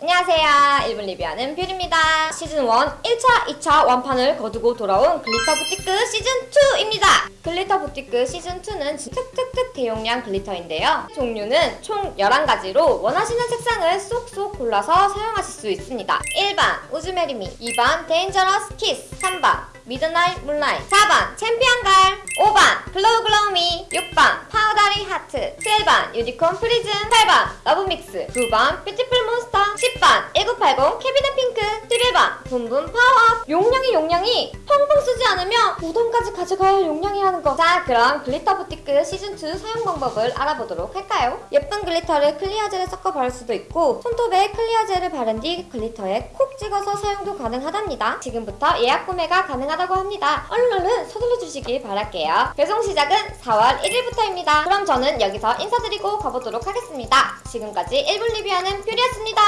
안녕하세요. 1분 리뷰하는 뷰리입니다. 시즌 1 1차, 2차 완판을 거두고 돌아온 Glitter Boutique 시즌 2입니다. Glitter Boutique 시즌 2는 특특특 대용량 glitter인데요. 종류는 총 11가지로 원하시는 색상을 쏙쏙 골라서 사용하실 수 있습니다. 1번 Would You Marry Me 2번 Dangerous Kiss 3번 Midnight Moonlight 4번 Champion Girl 5번 Glow Glow Me 6번 Powdery Heart 7번 Unicorn Prism 8번 Love Mix 9번 Beautiful Monster 10번 1980 Cabinet Pink 11번 Boom Boom Power Up 용량이 용량이 펑펑 쓰지 않으면 5돈까지 가져가야 할 용량이라는 거. 자 그럼 Glitter Boutique 시즌2 사용 방법을 알아보도록 할까요? 예쁜 glitter를 clear 젤에 섞어 바를 수도 있고 손톱에 clear 젤을 바른 뒤 glitter에 콕 찍어서 사용도 가능하답니다. 지금부터 예약 구매가 가능하다고 합니다. 얼른 얼른 서둘러 주시길 바랄게요. 배송 시작은 4월 1일부터입니다. 그럼 저는 여기서 인사드리고 가보도록 하겠습니다. 지금까지 1분 리뷰하는 뷰리였습니다.